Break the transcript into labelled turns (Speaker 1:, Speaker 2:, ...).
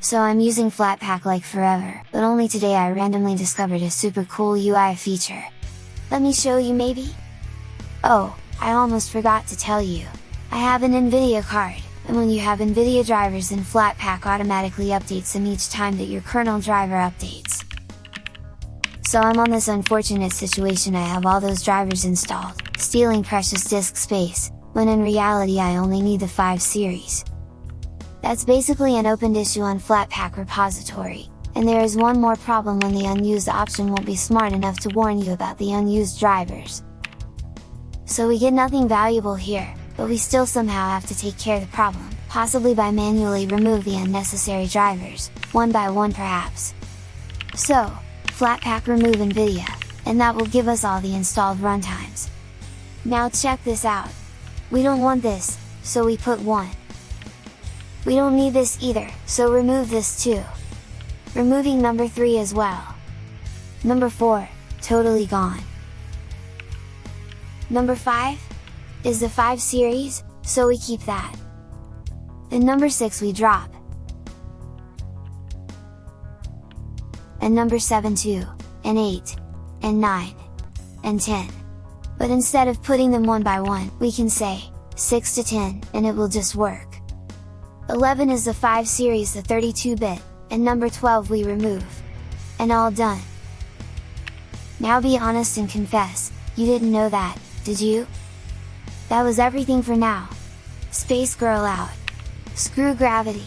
Speaker 1: so I'm using Flatpak like forever, but only today I randomly discovered a super cool UI feature. Let me show you maybe? Oh, I almost forgot to tell you! I have an Nvidia card, and when you have Nvidia drivers then Flatpak automatically updates them each time that your kernel driver updates. So I'm on this unfortunate situation I have all those drivers installed, stealing precious disk space, when in reality I only need the 5 series. That's basically an opened issue on Flatpak repository, and there is one more problem when the unused option won't be smart enough to warn you about the unused drivers. So we get nothing valuable here, but we still somehow have to take care of the problem, possibly by manually remove the unnecessary drivers, one by one perhaps. So, Flatpak remove NVIDIA, and that will give us all the installed runtimes. Now check this out! We don't want this, so we put 1. We don't need this either, so remove this too. Removing number 3 as well. Number 4, totally gone. Number 5? Is the 5 series, so we keep that. And number 6 we drop. And number 7 too, and 8, and 9, and 10. But instead of putting them one by one, we can say, 6 to 10, and it will just work. 11 is the 5 series the 32-bit, and number 12 we remove. And all done! Now be honest and confess, you didn't know that, did you? That was everything for now! Space Girl out! Screw gravity!